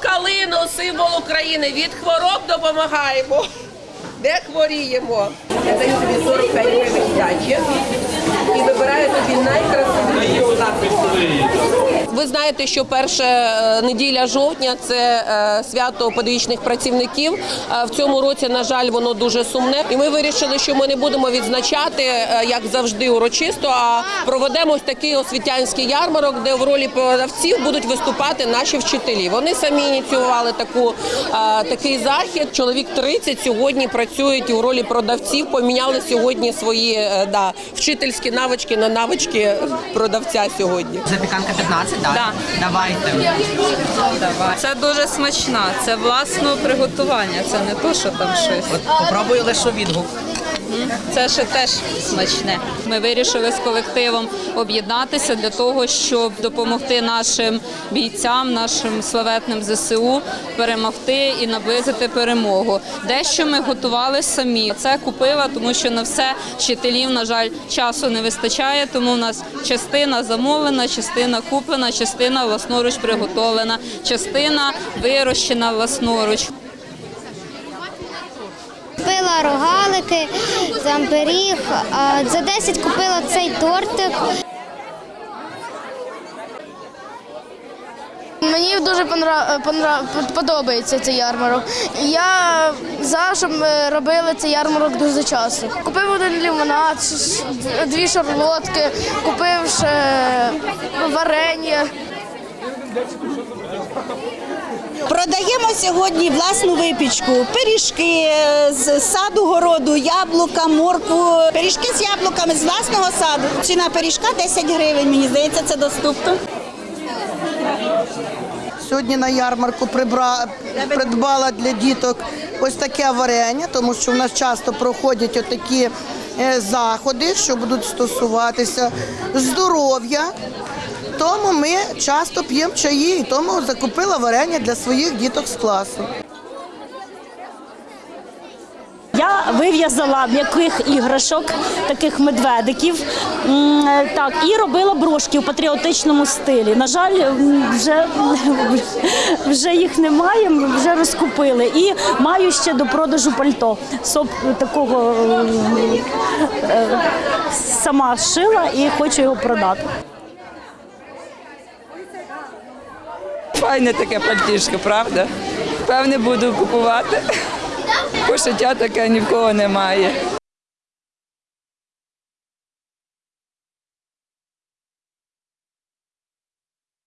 калину, символ України. Від хвороб допомагаємо. Де хворіємо? Я даю тобі 45 гривень здачі і вибираю тобі найкрасивішу знаєте, що перша е, неділя жовтня це е, свято педагогічних працівників. Е, В цьому році, на жаль, воно дуже сумне. І ми вирішили, що ми не будемо відзначати, як завжди, урочисто, а проведемо ось такий освітянський ярмарок, де в ролі продавців будуть виступати наші вчителі. Вони самі ініціювали таку, такий захід. Чоловік 30 сьогодні працюють у ролі продавців, поміняли сьогодні свої да, вчительські навички на навички продавця сьогодні. Запіканка 15, так? Да. Давайте. Це дуже смачна, це власне приготування, це не то, що там щось. От попробую лише відгук. Це ще теж смачне. Ми вирішили з колективом об'єднатися для того, щоб допомогти нашим бійцям, нашим славетним ЗСУ перемогти і наблизити перемогу. Дещо ми готували самі. Це купила, тому що на все вчителів, на жаль, часу не вистачає. Тому в нас частина замовлена, частина куплена, частина власноруч приготовлена, частина вирощена власноруч. Купила рогалики, зампиріг, а за 10 купила цей тортик. Мені дуже подобається цей ярмарок. Я за щоб ми робили цей ярмарок дуже часто. Купив один лимонад, дві шарлотки, купив ще варення. Продаємо сьогодні власну випічку, пиріжки з саду городу, яблука, моркву, пиріжки з яблуками з власного саду. Ціна пиріжка 10 гривень. Мені здається, це доступно. Сьогодні на ярмарку прибра... придбала для діток ось таке варення, тому що в нас часто проходять отакі е, заходи, що будуть стосуватися здоров'я. Тому ми часто п'ємо чаї, і тому закупила варення для своїх діток з класу. Я вив'язала м'яких іграшок, таких медведиків. Так, і робила брошки в патріотичному стилі. На жаль, вже, вже їх немає, вже розкупили. І маю ще до продажу пальто. Соп такого е, сама шила і хочу його продати. Файне таке пальтішко, правда? Певне буду купувати. Пошиття таке ні в кого немає.